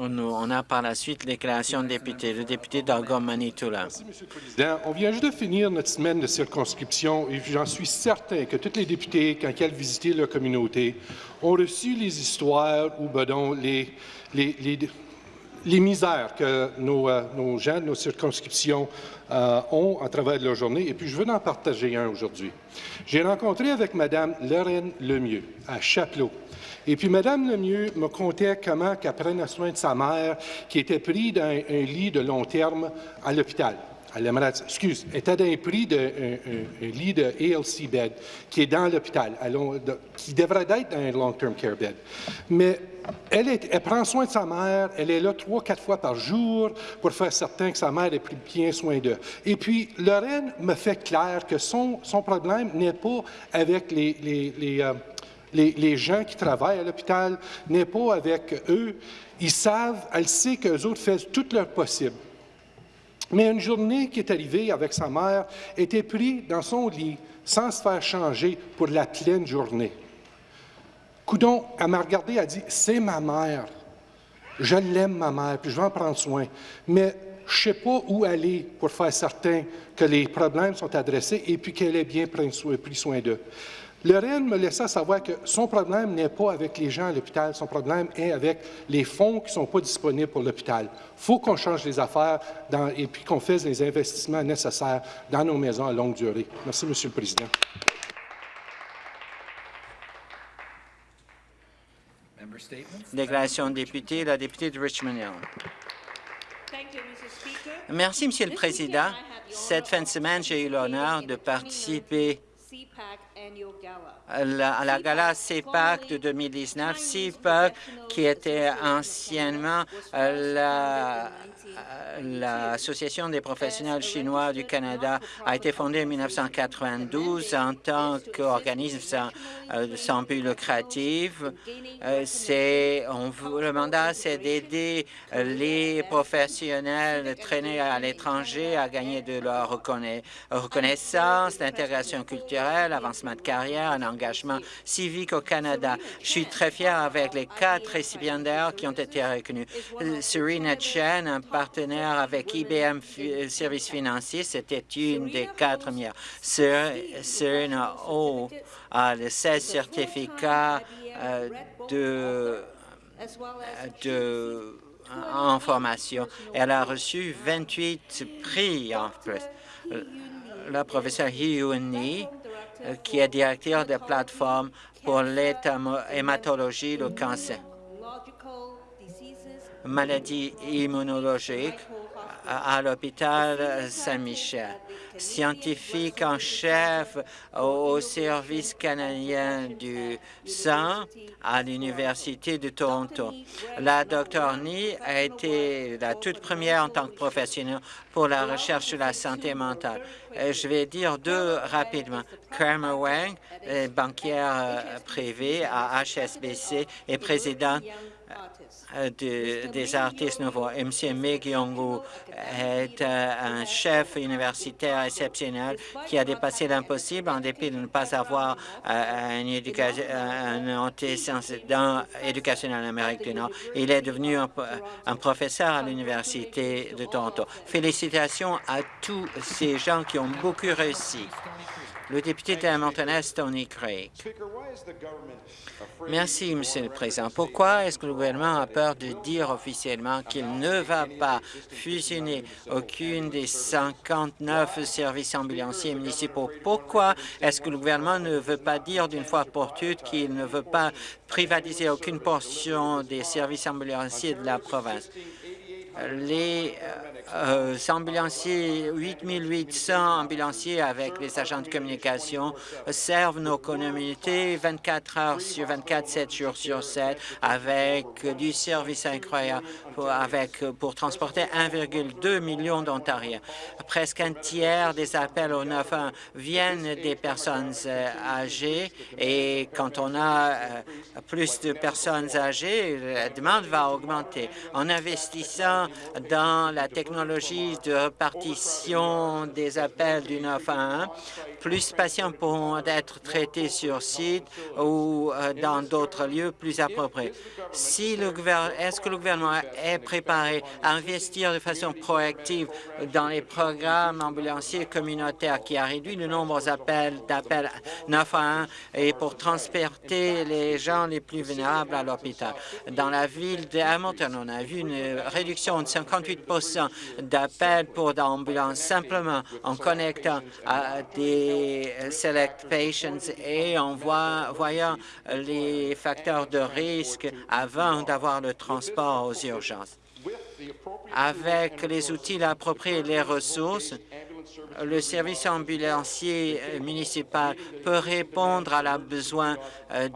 On a par la suite les déclarations de députés. Le député d'Algon Manitoula. Merci, Monsieur le Président. On vient juste de finir notre semaine de circonscription et j'en suis certain que tous les députés, quand ils visiter leur communauté, ont reçu les histoires ou ben les, les, les, les misères que nos, euh, nos, gens de nos circonscriptions euh, ont à travers leur journée. Et puis, je veux en partager un aujourd'hui. J'ai rencontré avec Mme Lorraine Lemieux à Chapelot. Et puis, Mme Lemieux me contait comment qu'elle prenait soin de sa mère qui était prise dans un, lit de long terme à l'hôpital. Elle aimerait, excuse, était d'un prix un, lit de ALC bed qui est dans l'hôpital, qui devrait être dans un long-term care bed. Mais elle, prend soin de sa mère, elle est là trois, quatre fois par jour pour faire certain que sa mère ait bien soin d'eux. Et puis, Lorraine me fait clair que son, problème n'est pas avec les, euh, les, gens qui travaillent à l'hôpital, n'est pas avec eux. Ils savent, elle sait qu'eux autres font tout leur possible. Mais une journée qui est arrivée avec sa mère était pris dans son lit sans se faire changer pour la pleine journée. Coudon, elle m'a regardé, elle a dit C'est ma mère. Je l'aime, ma mère, puis je vais en prendre soin. Mais je ne sais pas où aller pour faire certain que les problèmes sont adressés et puis qu'elle ait bien pris soin d'eux. Lorraine me laissa savoir que son problème n'est pas avec les gens à l'hôpital, son problème est avec les fonds qui ne sont pas disponibles pour l'hôpital. Il faut qu'on change les affaires dans, et puis qu'on fasse les investissements nécessaires dans nos maisons à longue durée. Merci, Monsieur le Président. Déclaration de député, la députée de Richmond Hill. Merci, Monsieur le Président. Cette fin de semaine, j'ai eu l'honneur de participer à la, la gala CEPAC de 2019, CEPAC qui était anciennement l'Association la, des professionnels chinois du Canada, a été fondée en 1992 en tant qu'organisme sans, euh, sans, but lucratif? Euh, on, le mandat, c'est d'aider les professionnels traînés à l'étranger à gagner de leur reconna reconnaissance, d'intégration culturelle, avancement de carrière, un engagement civique au Canada. Je suis très fier avec les quatre récipiendaires qui ont été reconnus. Serena Chen, un partenaire avec IBM Services financiers, c'était une des quatre meilleures. Serena O a les 16 certificats euh, de, de en formation. Elle a reçu 28 prix en plus. La professeure Hyuni qui est directeur de plateforme pour l'hématologie, le cancer, maladie immunologique à l'hôpital Saint-Michel, scientifique en chef au service canadien du sang à l'Université de Toronto. La Dr Ni a été la toute première en tant que professionnelle pour la recherche sur la santé mentale. Je vais dire deux rapidement. Kramer Wang, banquière privée à HSBC et présidente euh, de, des artistes nouveaux. M. Meg Yongu est euh, un chef universitaire exceptionnel qui a dépassé l'impossible en dépit de ne pas avoir euh, éducation, un antécédent éducationnel en Amérique du Nord. Il est devenu un, un professeur à l'Université de Toronto. Félicitations à tous ces gens qui ont beaucoup réussi. Le député de Montana, Tony Craig. Merci, Monsieur le Président. Pourquoi est-ce que le gouvernement a peur de dire officiellement qu'il ne va pas fusionner aucune des 59 services ambulanciers municipaux? Pourquoi est-ce que le gouvernement ne veut pas dire d'une fois pour toutes qu'il ne veut pas privatiser aucune portion des services ambulanciers de la province? Les euh, ambulanciers, 8800 ambulanciers avec les agents de communication servent nos communautés 24 heures sur 24, 7 jours sur 7, avec du service incroyable pour, avec, pour transporter 1,2 million d'Ontariens. Presque un tiers des appels au 911 viennent des personnes euh, âgées et quand on a euh, plus de personnes âgées, la demande va augmenter. En investissant dans la technologie de répartition des appels du 911, plus patients pourront être traités sur site ou euh, dans d'autres lieux plus appropriés. Est-ce que le gouvernement est préparé à investir de façon proactive dans les programmes ambulanciers communautaires qui a réduit le nombre d'appels 911 et pour transporter les gens les plus vulnérables à l'hôpital? Dans la ville de Hamilton, on a vu une réduction de 58 d'appels pour l'ambulance simplement en connectant à des select patients et en voyant les facteurs de risque avant d'avoir le transport aux urgences. Avec les outils appropriés et les ressources, le service ambulancier euh, municipal peut répondre à la besoin euh,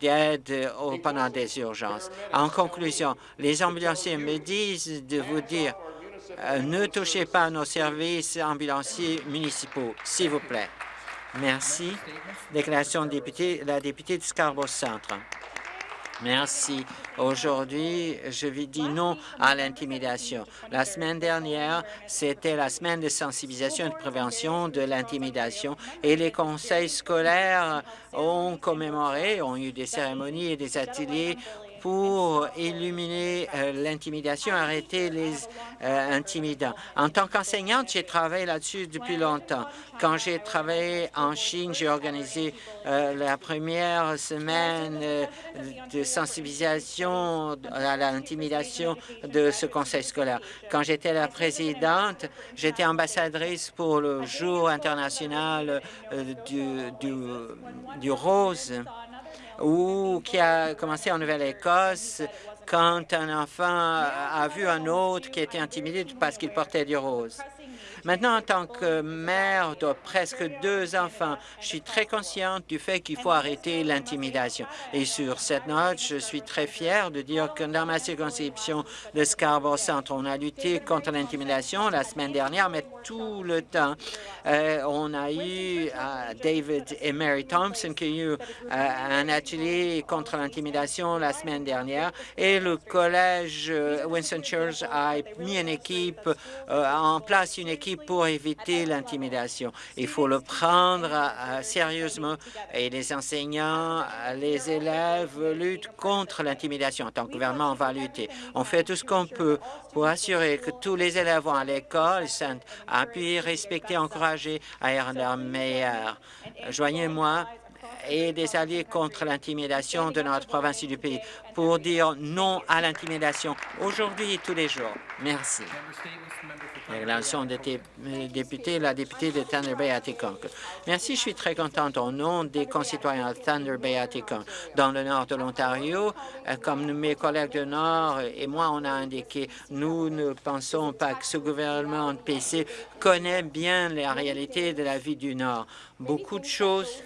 d'aide pendant des urgences. En conclusion, les ambulanciers me disent de vous dire euh, ne touchez pas nos services ambulanciers municipaux, s'il vous plaît. Merci. Déclaration de député, la députée de Scarborough-Centre. Merci. Aujourd'hui, je vais dire non à l'intimidation. La semaine dernière, c'était la semaine de sensibilisation et de prévention de l'intimidation et les conseils scolaires ont commémoré, ont eu des cérémonies et des ateliers pour illuminer euh, l'intimidation, arrêter les euh, intimidants. En tant qu'enseignante, j'ai travaillé là-dessus depuis longtemps. Quand j'ai travaillé en Chine, j'ai organisé euh, la première semaine de sensibilisation à l'intimidation de ce conseil scolaire. Quand j'étais la présidente, j'étais ambassadrice pour le jour international du, du, du rose ou qui a commencé en Nouvelle-Écosse quand un enfant a vu un autre qui était intimidé parce qu'il portait du rose. Maintenant, en tant que mère de presque deux enfants, je suis très consciente du fait qu'il faut arrêter l'intimidation. Et sur cette note, je suis très fière de dire que dans ma circonscription de Scarborough Centre, on a lutté contre l'intimidation la semaine dernière, mais tout le temps, euh, on a eu euh, David et Mary Thompson qui ont eu euh, un atelier contre l'intimidation la semaine dernière et le collège Winston Church a mis une équipe en place, une équipe pour éviter l'intimidation. Il faut le prendre euh, sérieusement et les enseignants, les élèves luttent contre l'intimidation. En tant que gouvernement, on va lutter. On fait tout ce qu'on peut pour assurer que tous les élèves vont à l'école sont appuyés, respectés, encouragés à être leur meilleur. Joignez-moi et des alliés contre l'intimidation de notre province et du pays pour dire non à l'intimidation aujourd'hui et tous les jours. Merci. Déclaration de député, la députée de Thunder Bay Atikokan. Merci, je suis très contente au nom des concitoyens de Thunder Bay Atikokan. Dans le nord de l'Ontario, euh, comme mes collègues du Nord et moi, on a indiqué, nous ne pensons pas que ce gouvernement de PC connaît bien la réalité de la vie du Nord. Beaucoup de choses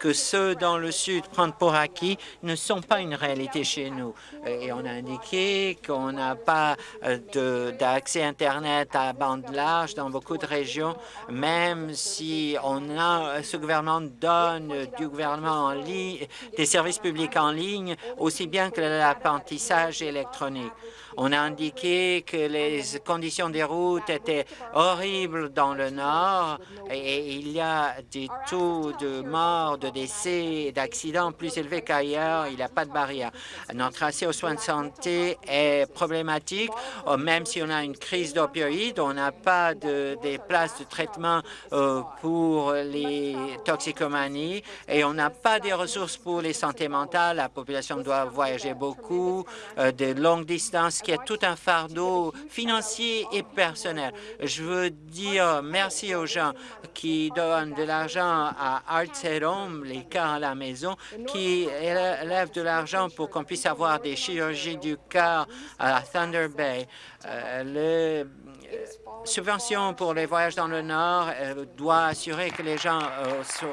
que ceux dans le Sud prennent pour acquis ne sont pas une réalité chez nous. Et on a indiqué qu'on n'a pas euh, d'accès Internet à bande large dans beaucoup de régions, même si a, ce gouvernement donne du gouvernement en ligne, des services publics en ligne, aussi bien que l'apprentissage électronique. On a indiqué que les conditions des routes étaient horribles dans le nord et il y a des taux de mort, de décès et d'accidents plus élevés qu'ailleurs. Il n'y a pas de barrière. Notre accès aux soins de santé est problématique. Oh, même si on a une crise d'opioïdes, on n'a pas de, des places de traitement euh, pour les toxicomanies et on n'a pas des ressources pour les santé mentales. La population doit voyager beaucoup, euh, de longues distances qui est tout un fardeau financier et personnel. Je veux dire merci aux gens qui donnent de l'argent à Arts Home, les cas à la maison, qui élèvent de l'argent pour qu'on puisse avoir des chirurgies du cœur à Thunder Bay. Euh, les euh, subventions pour les voyages dans le Nord euh, doit assurer que les gens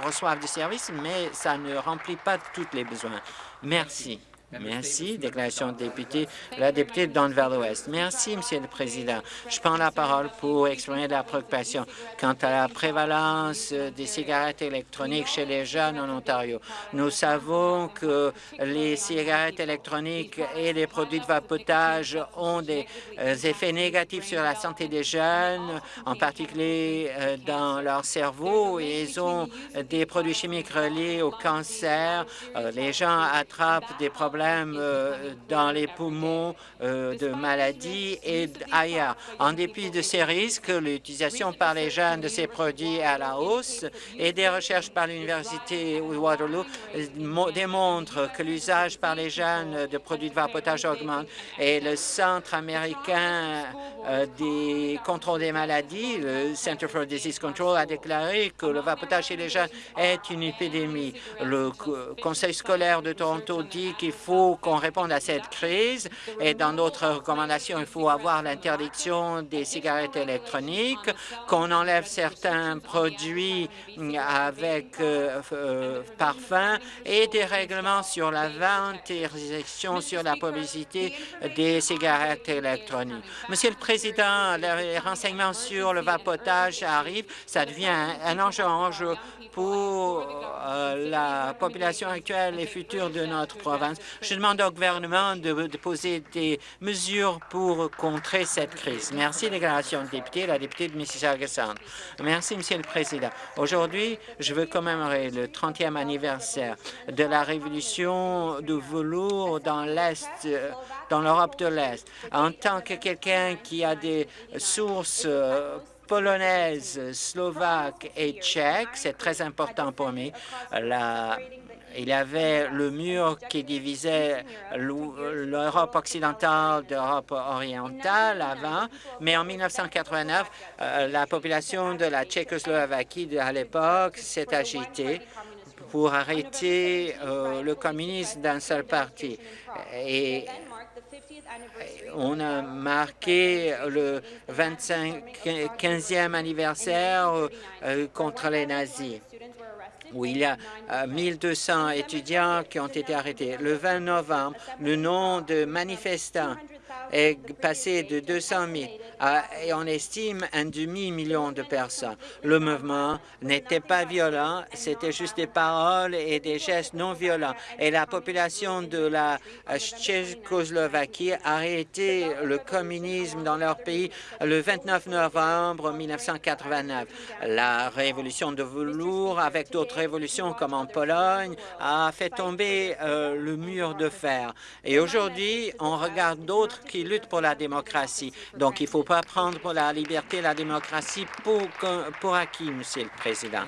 reçoivent du service, mais ça ne remplit pas tous les besoins. Merci. Merci. Déclaration de député, la députée de Don Valley-Ouest. Merci, Monsieur le Président. Je prends la parole pour exprimer la préoccupation quant à la prévalence des cigarettes électroniques chez les jeunes en Ontario. Nous savons que les cigarettes électroniques et les produits de vapotage ont des euh, effets négatifs sur la santé des jeunes, en particulier euh, dans leur cerveau. Ils ont des produits chimiques reliés au cancer. Euh, les gens attrapent des problèmes euh, dans les poumons euh, de maladies et ailleurs. En dépit de ces risques, l'utilisation par les jeunes de ces produits est à la hausse et des recherches par l'Université Waterloo euh, démontrent que l'usage par les jeunes de produits de vapotage augmente et le Centre américain des contrôles des maladies, le Center for Disease Control, a déclaré que le vapotage chez les jeunes est une épidémie. Le Conseil scolaire de Toronto dit qu'il faut faut qu'on réponde à cette crise et dans notre recommandation, il faut avoir l'interdiction des cigarettes électroniques, qu'on enlève certains produits avec euh, euh, parfum et des règlements sur la vente et sur la publicité des cigarettes électroniques. Monsieur le Président, les renseignements sur le vapotage arrivent. Ça devient un enjeu, enjeu pour euh, la population actuelle et future de notre province. Je demande au gouvernement de, poser des mesures pour contrer cette crise. Merci, déclaration de député, la députée de Mississauga-Centre. Merci, Monsieur le Président. Aujourd'hui, je veux commémorer le 30e anniversaire de la révolution du velours dans l'Est, dans l'Europe de l'Est. En tant que quelqu'un qui a des sources euh, polonaise, slovaque et tchèque. C'est très important pour moi. Il y avait le mur qui divisait l'Europe occidentale d'Europe orientale avant, mais en 1989, euh, la population de la Tchécoslovaquie à l'époque s'est agitée pour arrêter euh, le communisme d'un seul parti. Et on a marqué le 25e anniversaire euh, contre les nazis où il y a 1200 euh, étudiants qui ont été arrêtés. Le 20 novembre, le nom de manifestants est passé de 200 000 à, et on estime un demi-million de personnes. Le mouvement n'était pas violent, c'était juste des paroles et des gestes non violents. Et la population de la Tchécoslovaquie a arrêté le communisme dans leur pays le 29 novembre 1989. La révolution de velours, avec d'autres révolutions comme en Pologne, a fait tomber euh, le mur de fer. Et aujourd'hui, on regarde d'autres qui luttent pour la démocratie. Donc, il ne faut pas prendre pour la liberté et la démocratie pour, pour acquis, Monsieur le Président.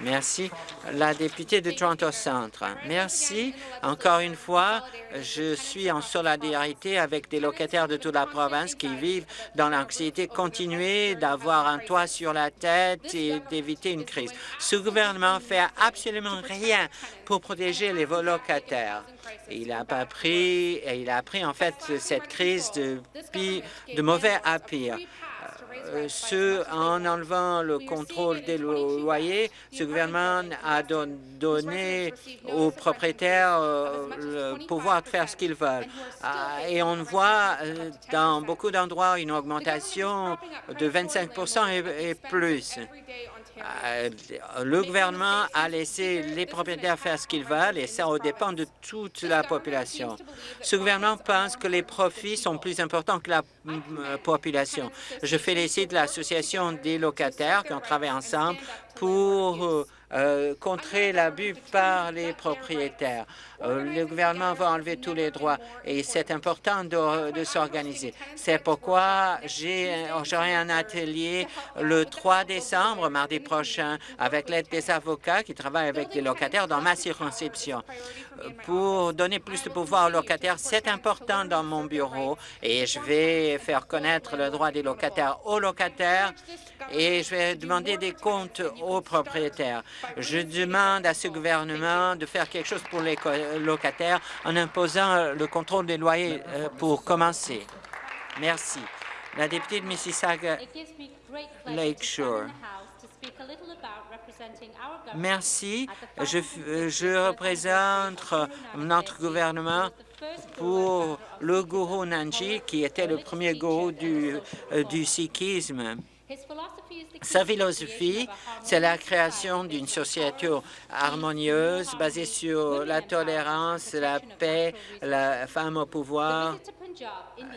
Merci. La députée de Toronto Centre. Merci. Encore une fois, je suis en solidarité avec des locataires de toute la province qui vivent dans l'anxiété. Continuer d'avoir un toit sur la tête et d'éviter une crise. Ce gouvernement fait absolument rien pour protéger les locataires. Il n'a pas pris, il a pris en fait cette crise de, mauvais à pire. Euh, en enlevant le contrôle des loyers, ce gouvernement a donné aux propriétaires euh, le pouvoir de faire ce qu'ils veulent. Ah, et on voit euh, dans beaucoup d'endroits une augmentation de 25% et plus. Euh, le gouvernement a laissé les propriétaires faire ce qu'ils veulent et ça dépend de toute la population. Ce gouvernement pense que les profits sont plus importants que la euh, population. Je félicite l'Association des locataires qui ont travaillé ensemble pour euh, contrer l'abus par les propriétaires. Euh, le gouvernement va enlever tous les droits et c'est important de, s'organiser. C'est pourquoi j'aurai un atelier le 3 décembre, mardi prochain, avec l'aide des avocats qui travaillent avec les locataires dans ma circonscription. Pour donner plus de pouvoir aux locataires, c'est important dans mon bureau et je vais faire connaître le droit des locataires aux locataires et je vais demander des comptes aux propriétaires. Je demande à ce gouvernement de faire quelque chose pour les locataires en imposant le contrôle des loyers euh, pour commencer. Merci. La députée de Mississauga Lakeshore. Merci. Je, je représente notre gouvernement pour le gourou Nanji, qui était le premier gourou du, euh, du sikhisme. Sa philosophie, c'est la création d'une société harmonieuse basée sur la tolérance, la paix, la femme au pouvoir.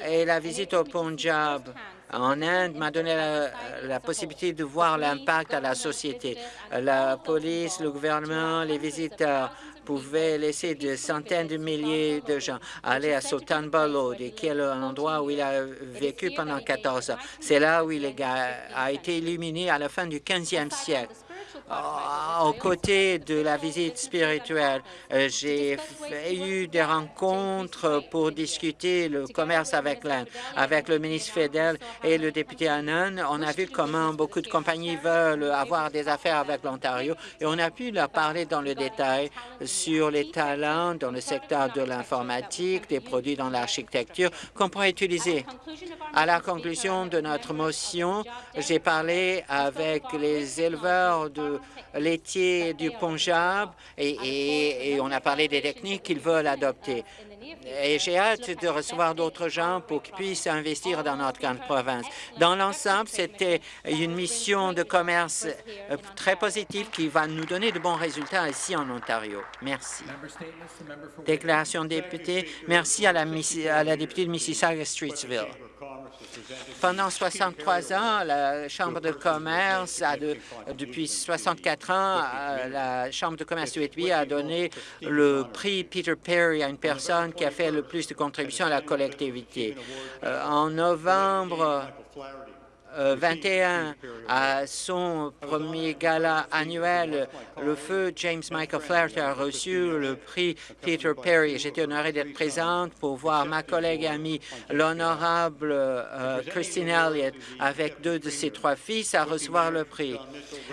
Et la visite au Punjab en Inde m'a donné la, la, possibilité de voir l'impact à la société. La police, le gouvernement, les visiteurs pouvait laisser des centaines de milliers de gens aller à Sultan qui est l'endroit où il a vécu pendant 14 ans. C'est là où il a été illuminé à la fin du 15e siècle. Aux côtés de la visite spirituelle, euh, j'ai eu des rencontres pour discuter le commerce avec l'Inde, avec le ministre fédéral et le député Anand. On a vu comment beaucoup de compagnies veulent avoir des affaires avec l'Ontario et on a pu leur parler dans le détail sur les talents dans le secteur de l'informatique, des produits dans l'architecture qu'on pourrait utiliser. À la conclusion de notre motion, j'ai parlé avec les éleveurs de laitiers du Punjab et, et, on a parlé des techniques qu'ils veulent adopter. Et j'ai hâte de recevoir d'autres gens pour qu'ils puissent investir dans notre grande province. Dans l'ensemble, c'était une mission de commerce euh, très positive qui va nous donner de bons résultats ici en Ontario. Merci. Déclaration de député. Merci à la, à la députée de Mississauga-Streetsville. Pendant 63 ans, la Chambre de commerce, a de, depuis 64 ans, euh, la Chambre de commerce de Whitby a donné le prix Peter Perry à une personne qui a fait le plus de contributions à la collectivité. Euh, en novembre, 21 à son premier gala annuel, le feu James Michael Flaherty a reçu le prix Peter Perry. J'étais honoré d'être présente pour voir ma collègue et amie, l'honorable euh, Christine Elliott, avec deux de ses trois fils, à recevoir le prix.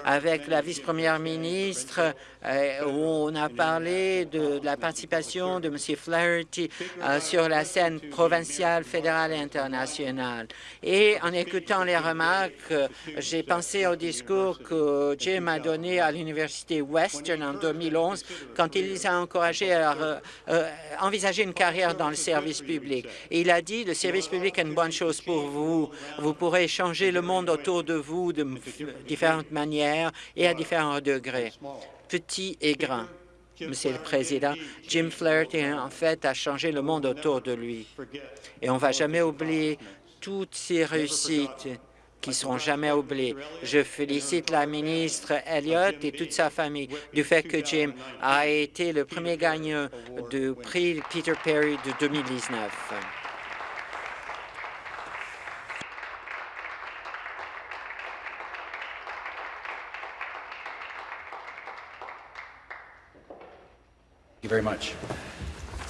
Avec la vice-première ministre, euh, on a parlé de, la participation de M. Flaherty euh, sur la scène provinciale, fédérale et internationale. Et en écoutant les remarques, j'ai pensé au discours que Jim a donné à l'Université Western en 2011 quand il les a encouragés à euh, envisager une carrière dans le service public. Il a dit, le service public est une bonne chose pour vous. Vous pourrez changer le monde autour de vous de différentes manières et à différents degrés petit et grand. Monsieur le Président, Jim Flaherty, en fait, a changé le monde autour de lui. Et on ne va jamais oublier toutes ces réussites qui seront jamais oubliées. Je félicite la ministre Elliott et toute sa famille du fait que Jim a été le premier gagnant du prix Peter Perry de 2019. very much.